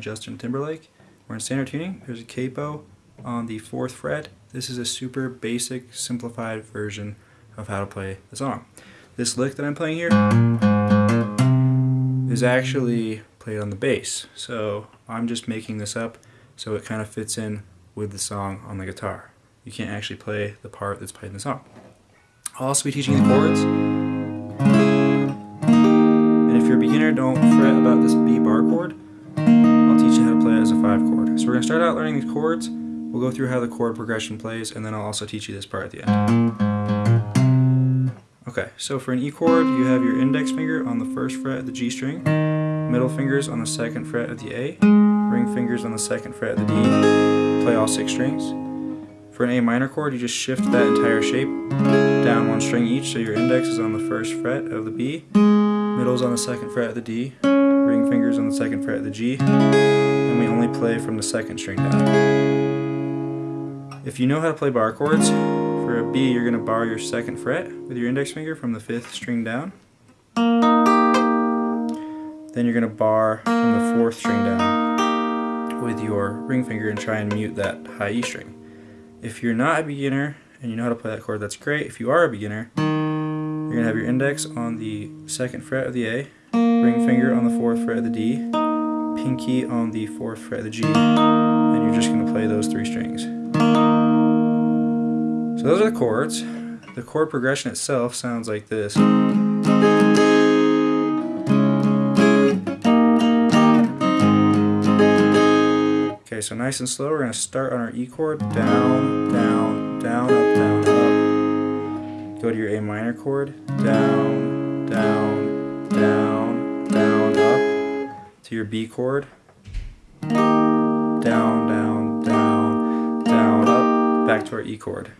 Justin Timberlake. We're in standard tuning. There's a capo on the 4th fret. This is a super basic, simplified version of how to play the song. This lick that I'm playing here is actually played on the bass. So I'm just making this up so it kind of fits in with the song on the guitar. You can't actually play the part that's played in the song. I'll also be teaching the chords. And if you're a beginner, don't fret about this So we're going to start out learning these chords. We'll go through how the chord progression plays, and then I'll also teach you this part at the end. Okay, so for an E chord, you have your index finger on the first fret of the G string, middle fingers on the second fret of the A, ring fingers on the second fret of the D, play all six strings. For an A minor chord, you just shift that entire shape down one string each, so your index is on the first fret of the B, middle is on the second fret of the D, ring fingers on the second fret of the G, play from the second string down. If you know how to play bar chords, for a B you're going to bar your second fret with your index finger from the fifth string down. Then you're going to bar from the fourth string down with your ring finger and try and mute that high E string. If you're not a beginner and you know how to play that chord, that's great. If you are a beginner, you're going to have your index on the second fret of the A, ring finger on the fourth fret of the D, pinky on the fourth fret of the G, and you're just going to play those three strings. So those are the chords. The chord progression itself sounds like this. Okay, so nice and slow, we're going to start on our E chord, down, down, down, up, down, up. Go to your A minor chord, down, down, down. To your B chord, down, down, down, down, up. Back to our E chord.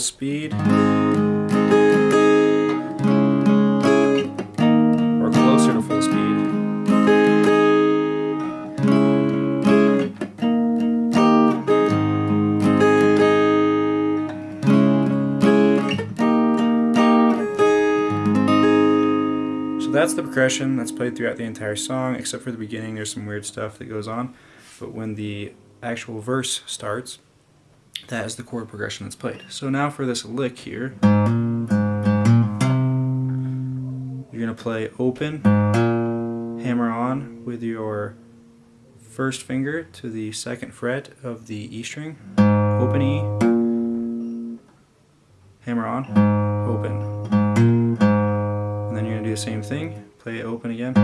Speed, or closer to full speed, So that's the progression that's played throughout the entire song, except for the beginning, there's some weird stuff that goes on. But when the actual verse starts, that is the chord progression that's played. So now for this lick here, you're going to play open, hammer on with your first finger to the second fret of the E string, open E, hammer on, open. And then you're going to do the same thing, play it open again.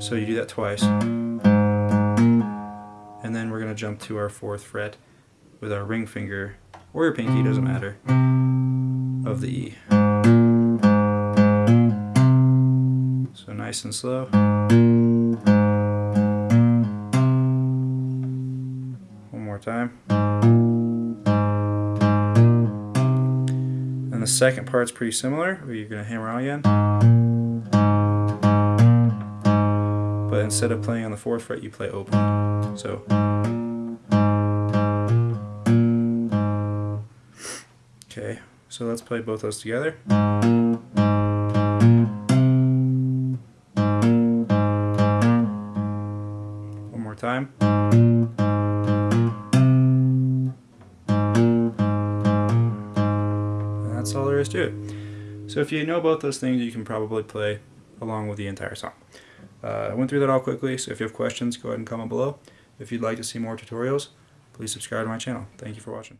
So you do that twice. And then we're going to jump to our fourth fret with our ring finger, or your pinky, doesn't matter, of the E. So nice and slow. One more time. And the second part's pretty similar, you're going to hammer on again. Instead of playing on the fourth fret, you play open. So. Okay, so let's play both those together. One more time. And that's all there is to it. So if you know both those things, you can probably play along with the entire song. Uh, I went through that all quickly, so if you have questions, go ahead and comment below. If you'd like to see more tutorials, please subscribe to my channel. Thank you for watching.